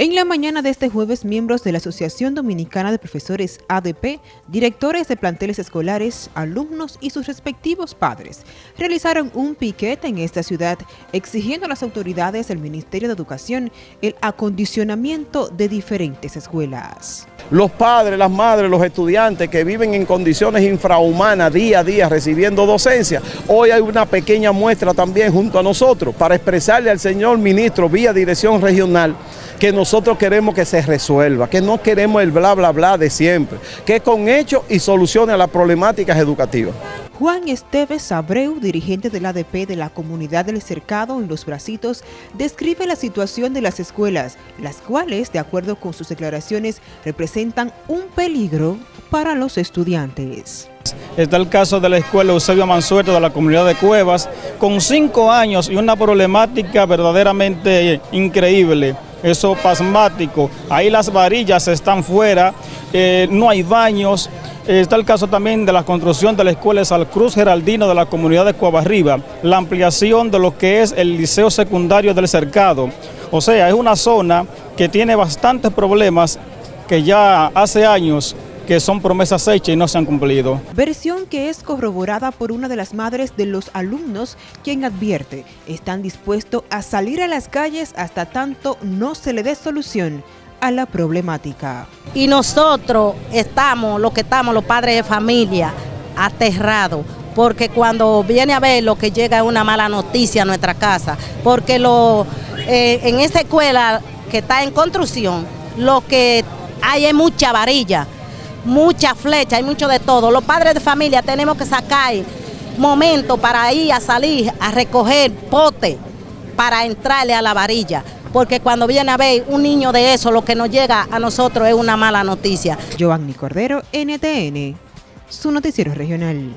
En la mañana de este jueves, miembros de la Asociación Dominicana de Profesores ADP, directores de planteles escolares, alumnos y sus respectivos padres, realizaron un piquete en esta ciudad exigiendo a las autoridades del Ministerio de Educación el acondicionamiento de diferentes escuelas. Los padres, las madres, los estudiantes que viven en condiciones infrahumanas día a día recibiendo docencia, hoy hay una pequeña muestra también junto a nosotros para expresarle al señor ministro vía dirección regional que nosotros queremos que se resuelva, que no queremos el bla bla bla de siempre, que con hechos y soluciones a las problemáticas educativas. Juan Esteves Abreu, dirigente del ADP de la comunidad del Cercado en Los Bracitos, describe la situación de las escuelas, las cuales, de acuerdo con sus declaraciones, representan un peligro para los estudiantes. Está el caso de la escuela Eusebio Mansueto de la comunidad de Cuevas, con cinco años y una problemática verdaderamente increíble. Eso pasmático, ahí las varillas están fuera, eh, no hay baños, está el caso también de la construcción de la escuela de Cruz Geraldino de la comunidad de Cuabarriba, la ampliación de lo que es el liceo secundario del Cercado, o sea, es una zona que tiene bastantes problemas que ya hace años que son promesas hechas y no se han cumplido. Versión que es corroborada por una de las madres de los alumnos, quien advierte, están dispuestos a salir a las calles hasta tanto no se le dé solución a la problemática. Y nosotros estamos, lo que estamos, los padres de familia, aterrados, porque cuando viene a ver lo que llega es una mala noticia a nuestra casa, porque lo, eh, en esa escuela que está en construcción, lo que hay mucha varilla, mucha flecha, hay mucho de todo. Los padres de familia tenemos que sacar momento para ir a salir a recoger pote para entrarle a la varilla. Porque cuando viene a ver un niño de eso, lo que nos llega a nosotros es una mala noticia. Giovanni Cordero, NTN, su noticiero regional.